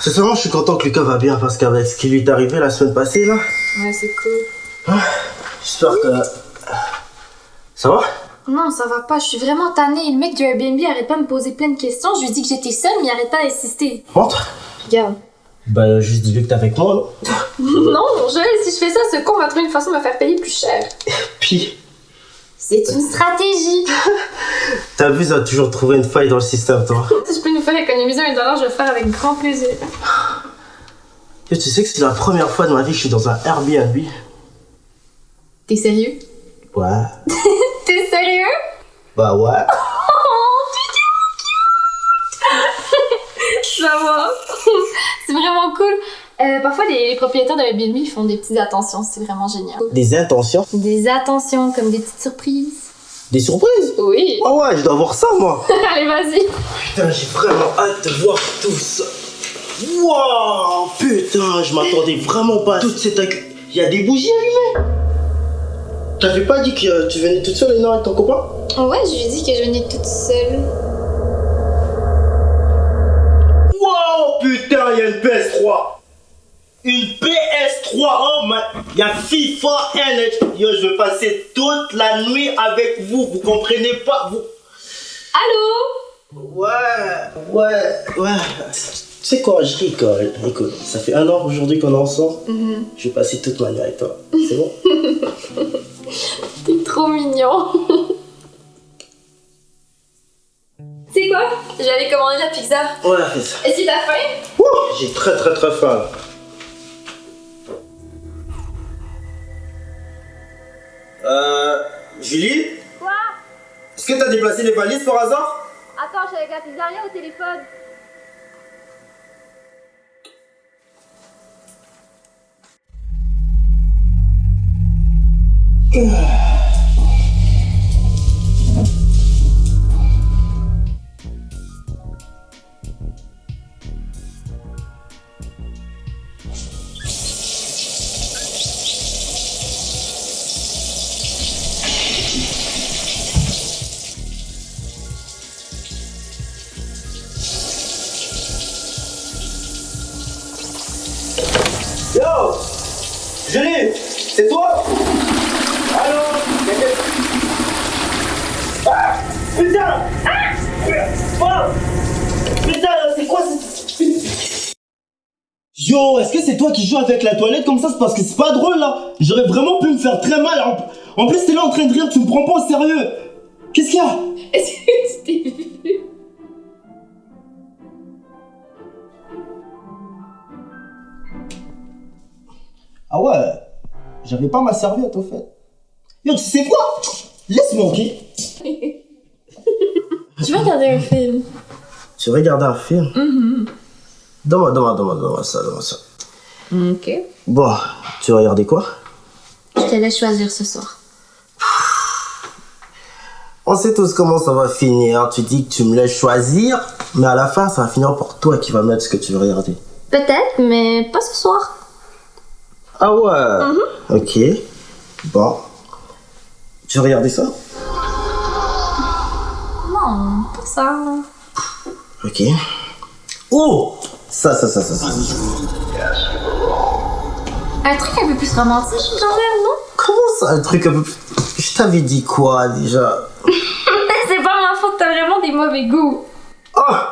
Sincèrement, je suis content que Lucas va bien parce qu'avec ce qui lui est arrivé la semaine passée, là, Ouais, c'est cool. j'espère que. Ça va? Non, ça va pas, je suis vraiment tannée. Le mec du Airbnb arrête pas de me poser plein de questions. Je lui dis que j'étais seule, mais il arrête pas d'insister. Rentre Regarde. Bah, juste dis-lui que t'es avec moi, non non, mon Joël, si je fais ça, ce con va trouver une façon de me faire payer plus cher. Puis, C'est une stratégie. t'as vu, ça toujours trouvé une faille dans le système, toi. si je peux nous faire économiser un dollar, je vais le faire avec grand plaisir. Tu sais que c'est la première fois de ma vie que je suis dans un Airbnb T'es sérieux? Ouais. T'es sérieux? Bah ouais. Ça va. c'est vraiment cool. Euh, parfois, les, les propriétaires de Airbnb ils font des petites attentions, c'est vraiment génial. Des intentions Des attentions, comme des petites surprises. Des surprises Oui. Ah ouais, je dois voir ça, moi Allez, vas-y. Putain, j'ai vraiment hâte de voir tout ça. Wow, putain, je m'attendais vraiment pas à toute cette Il y a des bougies allumées. T'avais pas dit que euh, tu venais toute seule, non, avec ton copain? Ouais, je lui ai dit que je venais toute seule. Wow, putain, il y a une PS3. Une PS3, oh man. Il y a FIFA and Yo, je vais passer toute la nuit avec vous, vous comprenez pas vous... Allô? Ouais, ouais, ouais. Tu sais quoi, je rigole. Écoute, ça fait un an aujourd'hui qu'on est ensemble. Je vais passer toute ma nuit avec toi. C'est bon? T'es trop mignon. C'est quoi? J'allais commander la pizza. Ouais, fais ça. Est-ce que t'as faim? J'ai très très très faim. Euh. Julie Quoi? Est-ce que t'as déplacé les valises par hasard? Attends, je suis avec la pizzeria au téléphone. Yo Julie C'est toi? Allô? Ah Putain! Ah! Oh! Putain, c'est quoi ce... Yo, est-ce que c'est toi qui joues avec la toilette comme ça? C'est parce que c'est pas drôle là. J'aurais vraiment pu me faire très mal. En, plus t'es là en train de rire, tu me prends pas au sérieux. Qu'est-ce qu'il y a? Est-ce que tu Ah ouais J'avais pas ma serviette au fait Yo, tu sais quoi? Laisse-moi, ok? Tu veux regarder un film Tu regardais un film? Donne-moi, donne-moi, donne-moi, donne-moi ça, donne-moi ça. Ok. Bon, tu regardais quoi? Je te laisse choisir ce soir. On sait tous comment ça va finir. Tu dis que tu me laisses choisir, mais à la fin, ça va finir pour toi qui va mettre ce que tu veux regarder. Peut-être, mais pas ce soir. Ah ouais Ok. Bon. Tu veux regarder ça? Non, pas ça. Ok. Oh Ça, ça, ça, ça, ça. Un truc un peu plus romantique, j'en ai, non? Comment ça, un truc un peu plus... Je t'avais dit quoi, déjà? C'est pas ma faute, t'as vraiment des mauvais goûts. Ah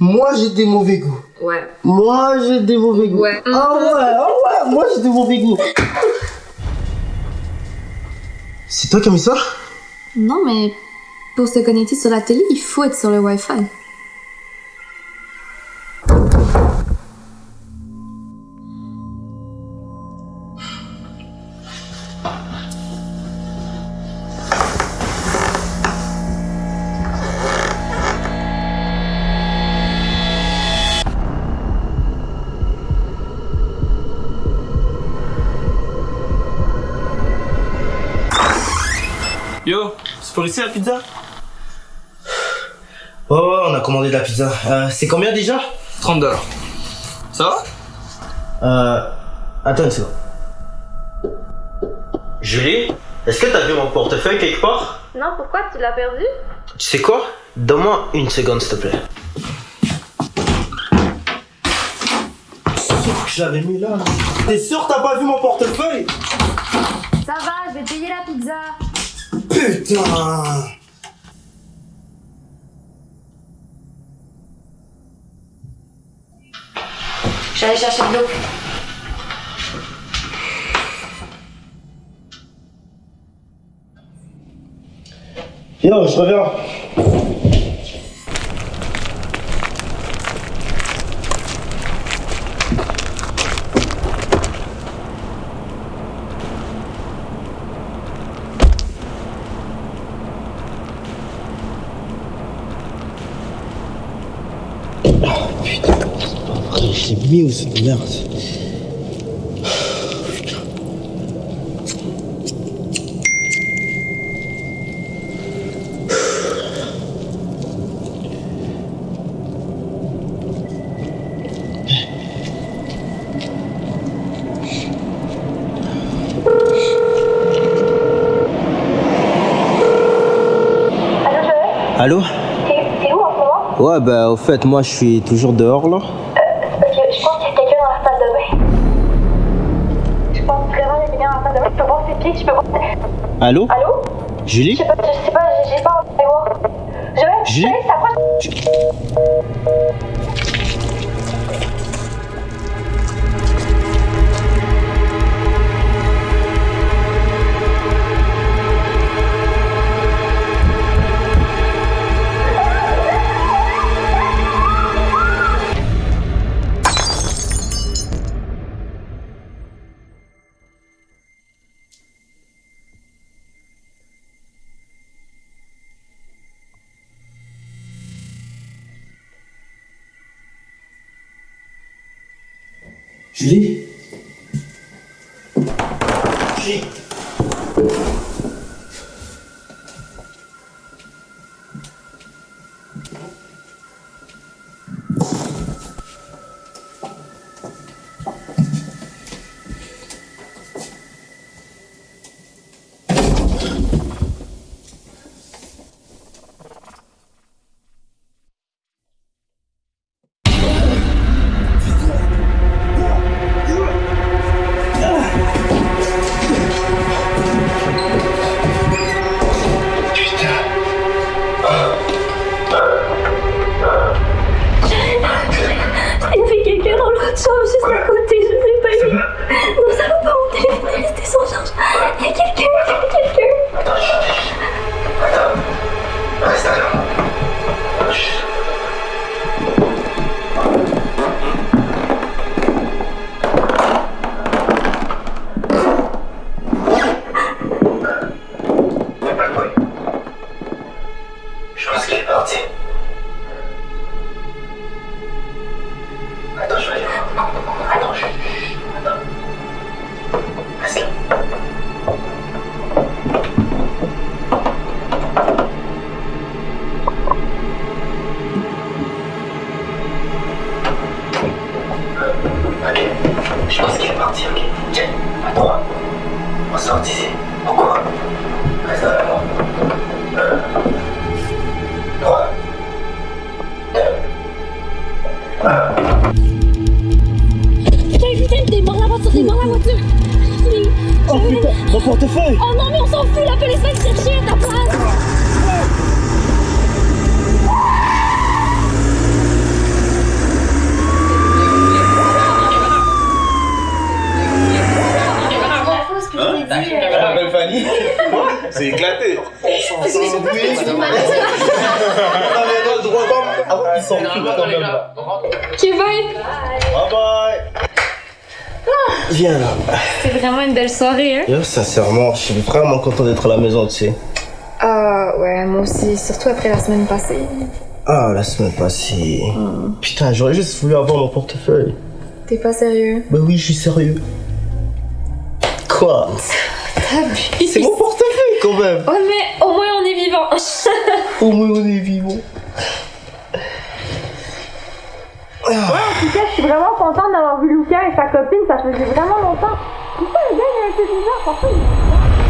Moi, j'ai des mauvais goûts. Ouais. Moi, j'ai des mauvais goûts. Ouais. Ah ouais, ah ouais, moi, j'ai des mauvais goûts. C'est toi qui as mis ça? Non, mais pour se connecter sur la télé, il faut être sur le Wi-Fi. Yo, c'est pour ici la pizza? Ouais, ouais, on a commandé de la pizza. Euh, c'est combien déjà? 30 dollars. Ça va? Euh. Attends une seconde. Julie, est-ce que t'as vu mon portefeuille quelque part? Non, pourquoi tu l'as perdu? Tu sais quoi? Donne-moi une seconde, s'il te plaît. Je l'avais mis là. T'es sûr t'as pas vu mon portefeuille? Ça va, je vais payer la pizza. Putain J'allais chercher de l'eau. Yo, je reviens. Merde Allô T'es où en ce moment Ouais, bah au fait, moi je suis toujours dehors là. Je peux voir ses pieds, je peux voir. Allô? Allô? Julie? Je sais pas, je sais pas, j'ai pas envie de voir. Je vais. Julie? s'approche. Julie? Julie Attends, je vais aller voir. Attends, je... Attends. Euh, Ok, je pense qu'elle est partie, ok. Tiens, à droite. On sort d'ici. Pourquoi? La voiture. Oh putain, mon portefeuille. Oh non, mais on s'en fout, la police va te chercher à ta place. C'est éclaté Ils s'en foutent quand même là. Ok, bye! Bye bye Viens là. C'est vraiment une belle soirée, hein? Yo, sincèrement, je suis vraiment content d'être à la maison, tu sais. Ah, ouais, moi aussi, surtout après la semaine passée. Ah, la semaine passée. Putain, j'aurais juste voulu avoir mon portefeuille. T'es pas sérieux? Bah oui, je suis sérieux. Quoi? C'est mon portefeuille quand même Ouais, mais au moins on est vivant. Au moins on est vivant. En tout cas, je suis vraiment contente d'avoir vu Lucas et sa copine, ça faisait vraiment longtemps. Pourquoi le gars il est un bizarre Parfois, il-